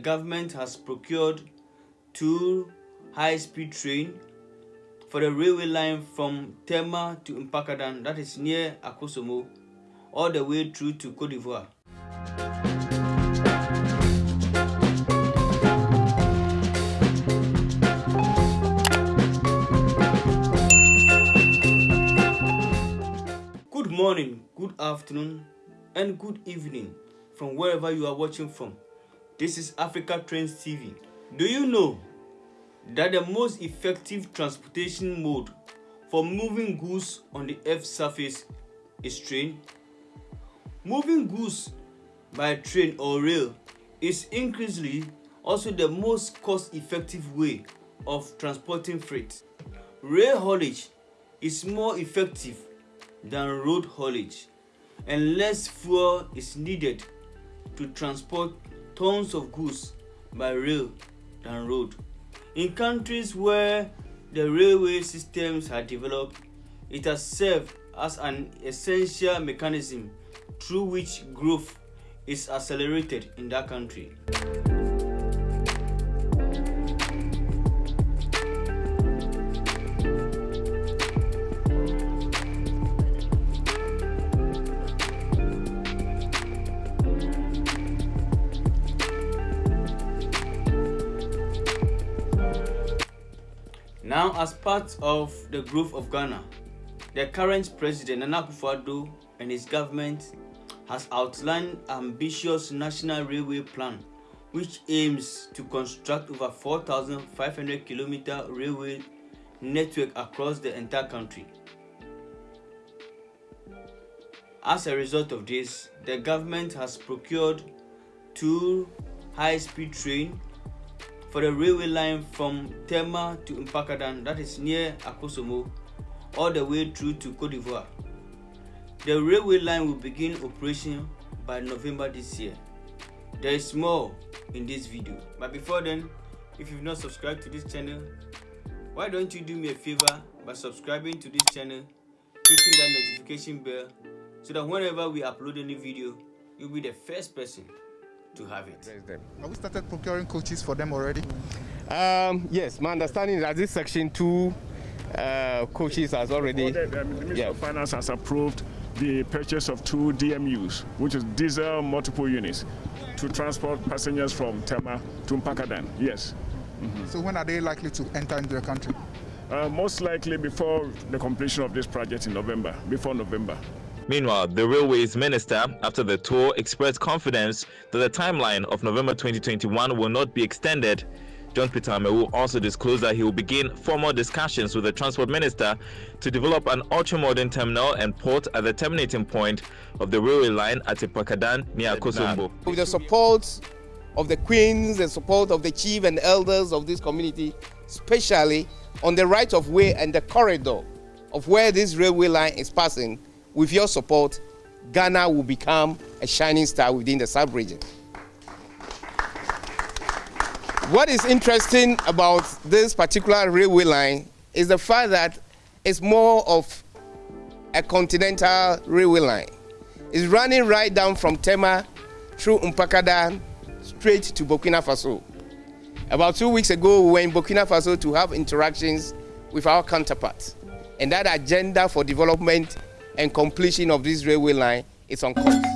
The government has procured two high-speed train for the railway line from Tema to Mpakadan, that is near Akosombo, all the way through to Cote d'Ivoire. Good morning, good afternoon, and good evening from wherever you are watching from. This is Africa Trends TV. Do you know that the most effective transportation mode for moving goods on the earth's surface is train? Moving goods by train or rail is increasingly also the most cost-effective way of transporting freight. Rail haulage is more effective than road haulage and less fuel is needed to transport tons of goods by rail than road. In countries where the railway systems are developed, it has served as an essential mechanism through which growth is accelerated in that country. Now, as part of the growth of Ghana, the current president Nana Akufo-Addo and his government has outlined ambitious national railway plan which aims to construct over 4,500 kilometer railway network across the entire country. As a result of this, the government has procured two high-speed trains for the railway line from Tema to Mpakadan, that is near Akosombo, all the way through to Cote d'Ivoire. The railway line will begin operation by November this year. There is more in this video. But before then, if you've not subscribed to this channel, why don't you do me a favor by subscribing to this channel, hitting that notification bell, so that whenever we upload a new video, you'll be the first person to have it. Have we started procuring coaches for them already? Um, yes, my understanding is that this section two uh, coaches has already. The, the Ministry yeah. of Finance has approved the purchase of two DMUs, which is diesel multiple units, to transport passengers from Tema to Mpakadan. Yes. So when are they likely to enter into the country? Uh, most likely before the completion of this project in November, before November. Meanwhile, the Railways Minister, after the tour, expressed confidence that the timeline of November 2021 will not be extended. John Peter Amewu also disclosed that he will begin formal discussions with the Transport Minister to develop an ultra-modern terminal and port at the terminating point of the railway line at Mpakadan near Kosombo. With the support of the queens, the support of the chief and elders of this community, especially on the right of way and the corridor of where this railway line is passing, with your support, Ghana will become a shining star within the sub-region. What is interesting about this particular railway line is the fact that it's more of a continental railway line. It's running right down from Tema through Mpakadan straight to Burkina Faso. About two weeks ago, we were in Burkina Faso to have interactions with our counterparts. And that agenda for development and completion of this railway line is on course.